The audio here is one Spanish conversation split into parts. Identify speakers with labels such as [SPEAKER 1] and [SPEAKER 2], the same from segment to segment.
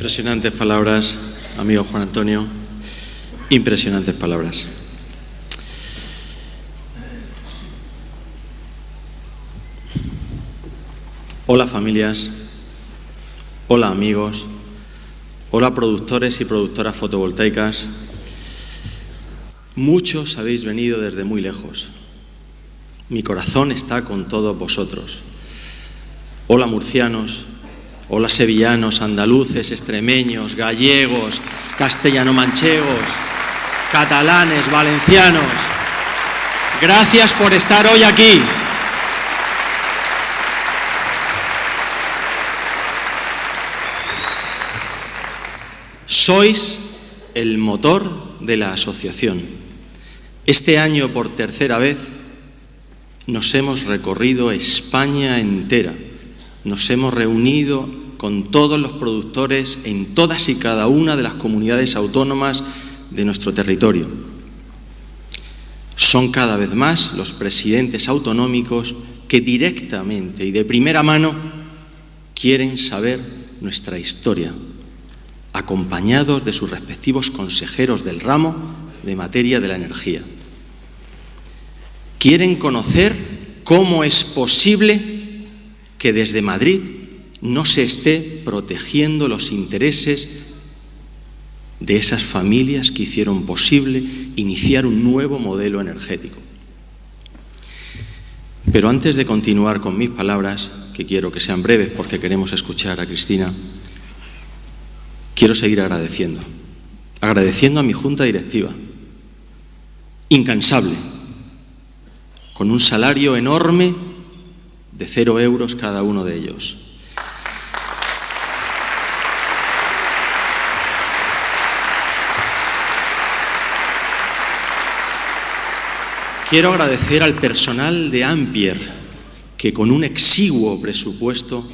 [SPEAKER 1] Impresionantes palabras, amigo Juan Antonio. Impresionantes palabras. Hola familias, hola amigos, hola productores y productoras fotovoltaicas. Muchos habéis venido desde muy lejos. Mi corazón está con todos vosotros. Hola murcianos, hola sevillanos, andaluces, extremeños, gallegos, castellano-manchegos, catalanes, valencianos. Gracias por estar hoy aquí. Sois el motor de la asociación. Este año, por tercera vez, nos hemos recorrido España entera. Nos hemos reunido con todos los productores en todas y cada una de las comunidades autónomas de nuestro territorio. Son cada vez más los presidentes autonómicos que directamente y de primera mano quieren saber nuestra historia, acompañados de sus respectivos consejeros del ramo de materia de la energía. Quieren conocer cómo es posible que desde Madrid no se esté protegiendo los intereses de esas familias que hicieron posible iniciar un nuevo modelo energético. Pero antes de continuar con mis palabras, que quiero que sean breves porque queremos escuchar a Cristina, quiero seguir agradeciendo. Agradeciendo a mi junta directiva, incansable, con un salario enorme de cero euros cada uno de ellos. Quiero agradecer al personal de Ampier, que con un exiguo presupuesto,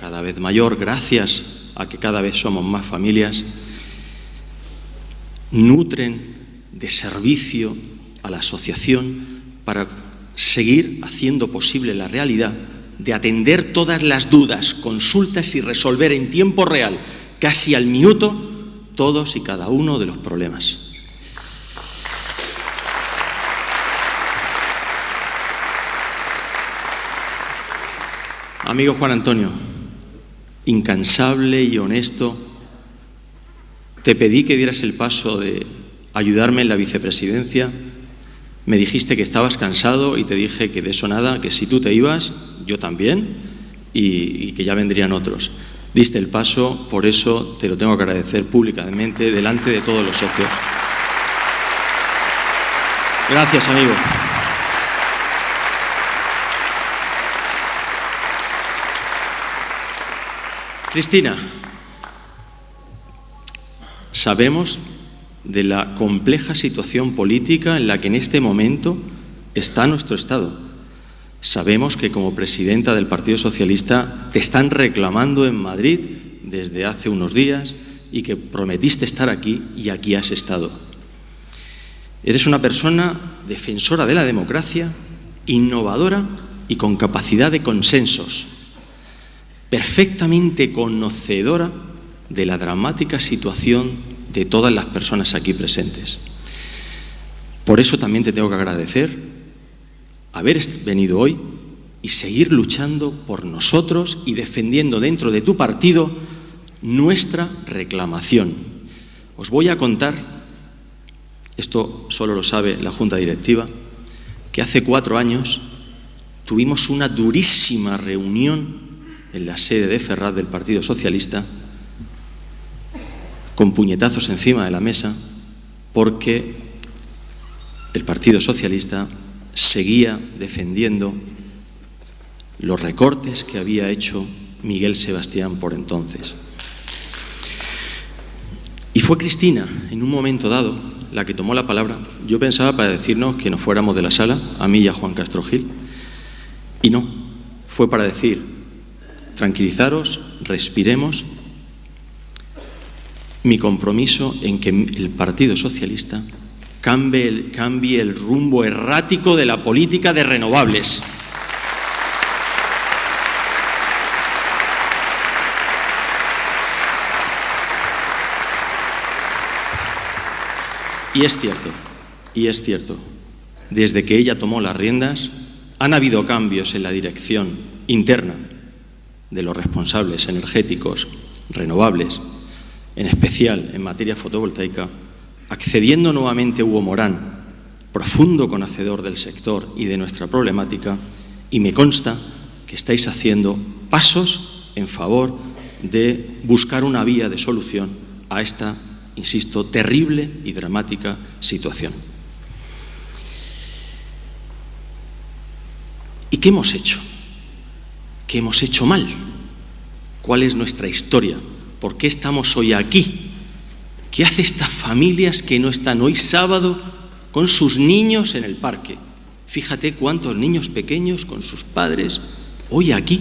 [SPEAKER 1] cada vez mayor, gracias a que cada vez somos más familias, nutren de servicio a la asociación para seguir haciendo posible la realidad de atender todas las dudas, consultas y resolver en tiempo real, casi al minuto, todos y cada uno de los problemas. Amigo Juan Antonio, incansable y honesto, te pedí que dieras el paso de ayudarme en la vicepresidencia. Me dijiste que estabas cansado y te dije que de eso nada, que si tú te ibas, yo también, y, y que ya vendrían otros. Diste el paso, por eso te lo tengo que agradecer públicamente delante de todos los socios. Gracias, amigo. Cristina, sabemos de la compleja situación política en la que en este momento está nuestro Estado. Sabemos que como presidenta del Partido Socialista te están reclamando en Madrid desde hace unos días y que prometiste estar aquí y aquí has estado. Eres una persona defensora de la democracia, innovadora y con capacidad de consensos perfectamente conocedora de la dramática situación de todas las personas aquí presentes. Por eso también te tengo que agradecer haber venido hoy y seguir luchando por nosotros y defendiendo dentro de tu partido nuestra reclamación. Os voy a contar, esto solo lo sabe la Junta Directiva, que hace cuatro años tuvimos una durísima reunión en la sede de Ferraz del Partido Socialista, con puñetazos encima de la mesa, porque el Partido Socialista seguía defendiendo los recortes que había hecho Miguel Sebastián por entonces. Y fue Cristina, en un momento dado, la que tomó la palabra. Yo pensaba para decirnos que nos fuéramos de la sala, a mí y a Juan Castro Gil, y no, fue para decir, tranquilizaros, respiremos. Mi compromiso en que el Partido Socialista cambie el, cambie el rumbo errático de la política de renovables. Y es cierto, y es cierto, desde que ella tomó las riendas han habido cambios en la dirección interna de los responsables energéticos renovables, en especial en materia fotovoltaica, accediendo nuevamente Hugo Morán, profundo conocedor del sector y de nuestra problemática, y me consta que estáis haciendo pasos en favor de buscar una vía de solución a esta, insisto, terrible y dramática situación. ¿Y qué hemos hecho? ¿Qué hemos hecho mal? ¿Cuál es nuestra historia? ¿Por qué estamos hoy aquí? ¿Qué hace estas familias que no están hoy sábado con sus niños en el parque? Fíjate cuántos niños pequeños con sus padres hoy aquí.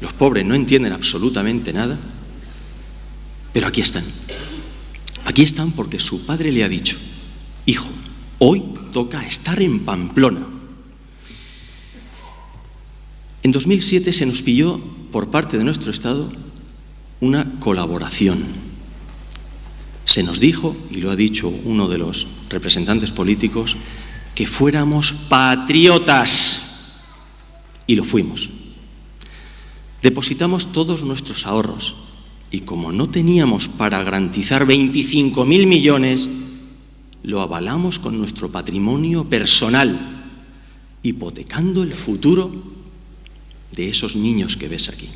[SPEAKER 1] Los pobres no entienden absolutamente nada, pero aquí están. Aquí están porque su padre le ha dicho, hijo, hoy toca estar en Pamplona. En 2007 se nos pilló por parte de nuestro Estado una colaboración. Se nos dijo, y lo ha dicho uno de los representantes políticos, que fuéramos patriotas. Y lo fuimos. Depositamos todos nuestros ahorros y como no teníamos para garantizar 25.000 millones, lo avalamos con nuestro patrimonio personal, hipotecando el futuro de esos niños que ves aquí.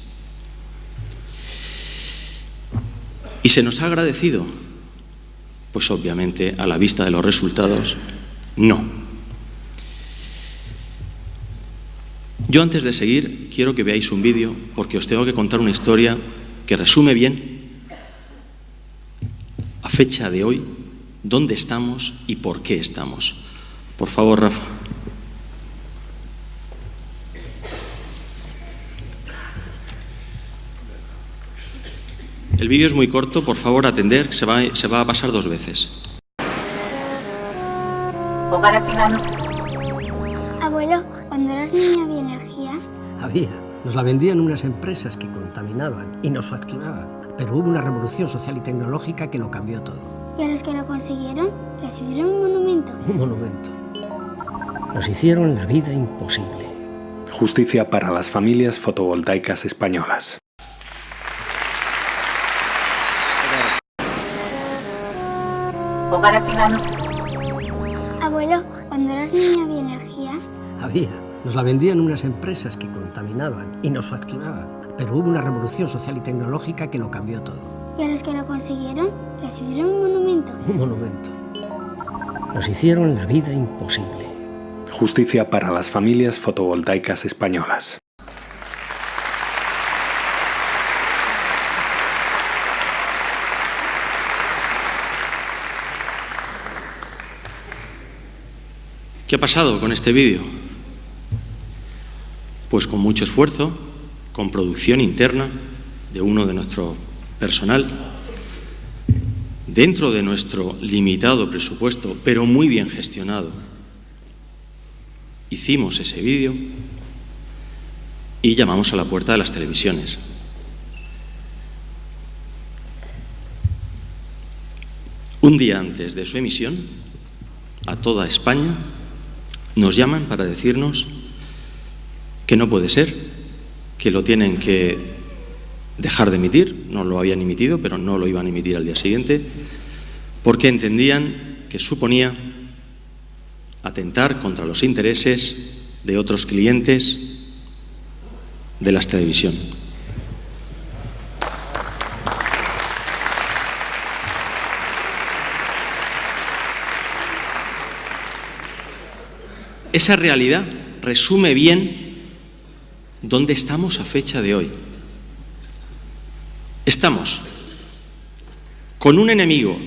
[SPEAKER 1] ¿Y se nos ha agradecido? Pues obviamente, a la vista de los resultados, no. Yo antes de seguir quiero que veáis un vídeo porque os tengo que contar una historia que resume bien a fecha de hoy dónde estamos y por qué estamos. Por favor, Rafa. El vídeo es muy corto, por favor atender, se va, se va a pasar dos veces.
[SPEAKER 2] Hogar activado.
[SPEAKER 3] Abuelo, cuando eras niña había energía.
[SPEAKER 4] Había. Nos la vendían unas empresas que contaminaban y nos facturaban. Pero hubo una revolución social y tecnológica que lo cambió todo.
[SPEAKER 3] Y a los que lo consiguieron, les hicieron un monumento.
[SPEAKER 4] Un monumento. Nos hicieron la vida imposible.
[SPEAKER 5] Justicia para las familias fotovoltaicas españolas.
[SPEAKER 2] Hogar activado.
[SPEAKER 3] Abuelo, cuando eras niña había energía.
[SPEAKER 4] Había. Nos la vendían unas empresas que contaminaban y nos facturaban. Pero hubo una revolución social y tecnológica que lo cambió todo.
[SPEAKER 3] Y a los que lo consiguieron, les hicieron un monumento.
[SPEAKER 4] Un monumento. Nos hicieron la vida imposible.
[SPEAKER 5] Justicia para las familias fotovoltaicas españolas.
[SPEAKER 1] ¿Qué ha pasado con este vídeo? Pues con mucho esfuerzo, con producción interna de uno de nuestro personal, dentro de nuestro limitado presupuesto, pero muy bien gestionado, hicimos ese vídeo y llamamos a la puerta de las televisiones. Un día antes de su emisión, a toda España, nos llaman para decirnos que no puede ser, que lo tienen que dejar de emitir, no lo habían emitido, pero no lo iban a emitir al día siguiente, porque entendían que suponía atentar contra los intereses de otros clientes de las televisión. Esa realidad resume bien dónde estamos a fecha de hoy. Estamos con un enemigo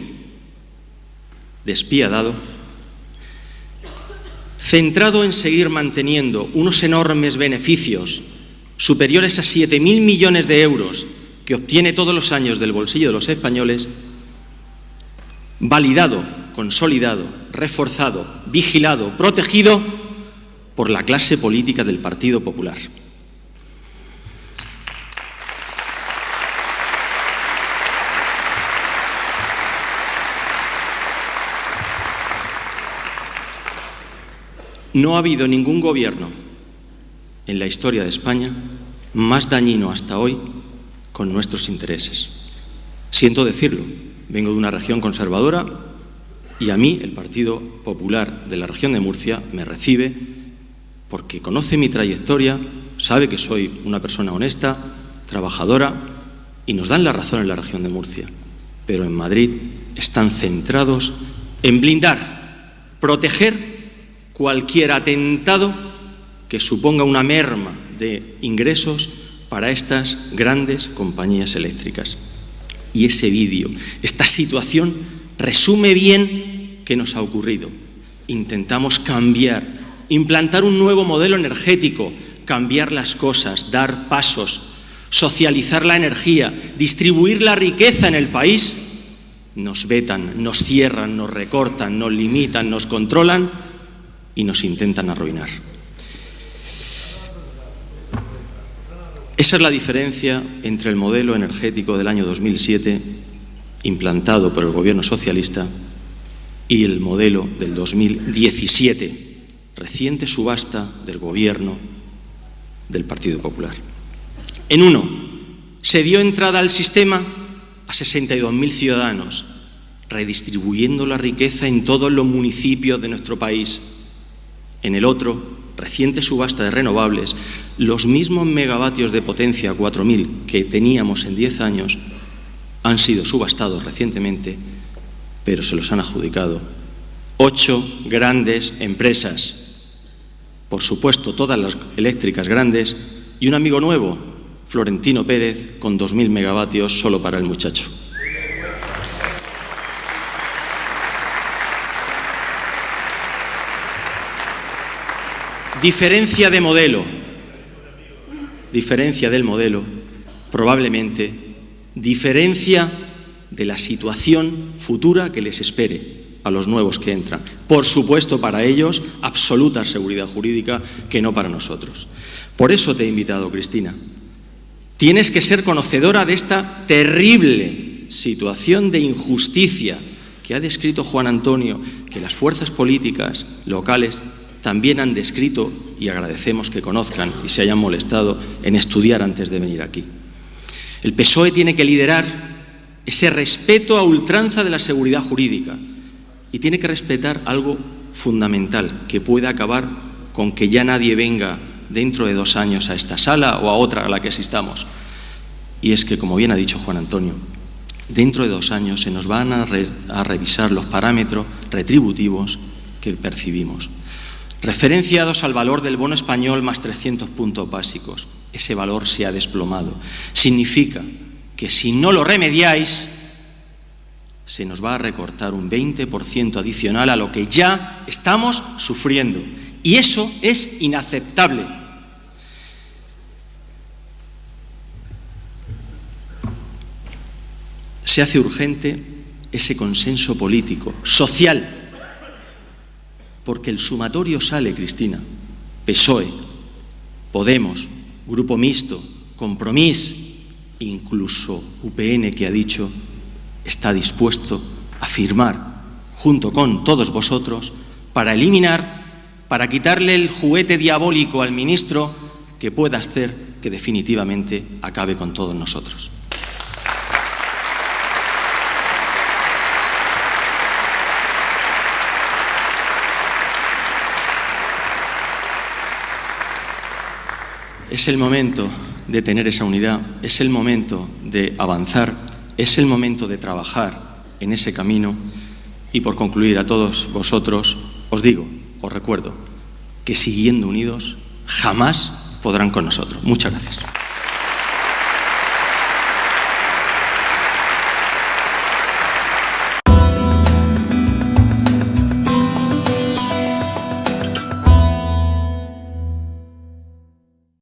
[SPEAKER 1] despiadado, centrado en seguir manteniendo unos enormes beneficios superiores a 7.000 millones de euros que obtiene todos los años del bolsillo de los españoles, validado, consolidado, reforzado, vigilado, protegido por la clase política del Partido Popular. No ha habido ningún gobierno en la historia de España más dañino hasta hoy con nuestros intereses. Siento decirlo, vengo de una región conservadora y a mí el Partido Popular de la región de Murcia me recibe porque conoce mi trayectoria, sabe que soy una persona honesta, trabajadora y nos dan la razón en la región de Murcia. Pero en Madrid están centrados en blindar, proteger cualquier atentado que suponga una merma de ingresos para estas grandes compañías eléctricas. Y ese vídeo, esta situación, resume bien qué nos ha ocurrido. Intentamos cambiar, implantar un nuevo modelo energético, cambiar las cosas, dar pasos, socializar la energía, distribuir la riqueza en el país, nos vetan, nos cierran, nos recortan, nos limitan, nos controlan y nos intentan arruinar. Esa es la diferencia entre el modelo energético del año 2007, implantado por el gobierno socialista, y el modelo del 2017, reciente subasta del gobierno del Partido Popular. En uno, se dio entrada al sistema a 62.000 ciudadanos, redistribuyendo la riqueza en todos los municipios de nuestro país. En el otro, reciente subasta de renovables, los mismos megavatios de potencia 4.000 que teníamos en 10 años han sido subastados recientemente, pero se los han adjudicado ocho grandes empresas, por supuesto todas las eléctricas grandes, y un amigo nuevo, Florentino Pérez, con 2.000 megavatios solo para el muchacho. Diferencia de modelo, diferencia del modelo, probablemente diferencia de la situación futura que les espere a los nuevos que entran. Por supuesto, para ellos, absoluta seguridad jurídica que no para nosotros. Por eso te he invitado, Cristina. Tienes que ser conocedora de esta terrible situación de injusticia que ha descrito Juan Antonio, que las fuerzas políticas locales también han descrito y agradecemos que conozcan y se hayan molestado en estudiar antes de venir aquí. El PSOE tiene que liderar ese respeto a ultranza de la seguridad jurídica y tiene que respetar algo fundamental que puede acabar con que ya nadie venga dentro de dos años a esta sala o a otra a la que asistamos. Y es que, como bien ha dicho Juan Antonio, dentro de dos años se nos van a, a revisar los parámetros retributivos que percibimos referenciados al valor del bono español más 300 puntos básicos. Ese valor se ha desplomado. Significa que si no lo remediáis, se nos va a recortar un 20% adicional a lo que ya estamos sufriendo. Y eso es inaceptable. Se hace urgente ese consenso político, social, porque el sumatorio sale, Cristina. PSOE, Podemos, Grupo Mixto, Compromís, incluso UPN que ha dicho está dispuesto a firmar junto con todos vosotros para eliminar, para quitarle el juguete diabólico al ministro que pueda hacer que definitivamente acabe con todos nosotros. Es el momento de tener esa unidad, es el momento de avanzar, es el momento de trabajar en ese camino y por concluir a todos vosotros os digo, os recuerdo, que siguiendo unidos jamás podrán con nosotros. Muchas gracias.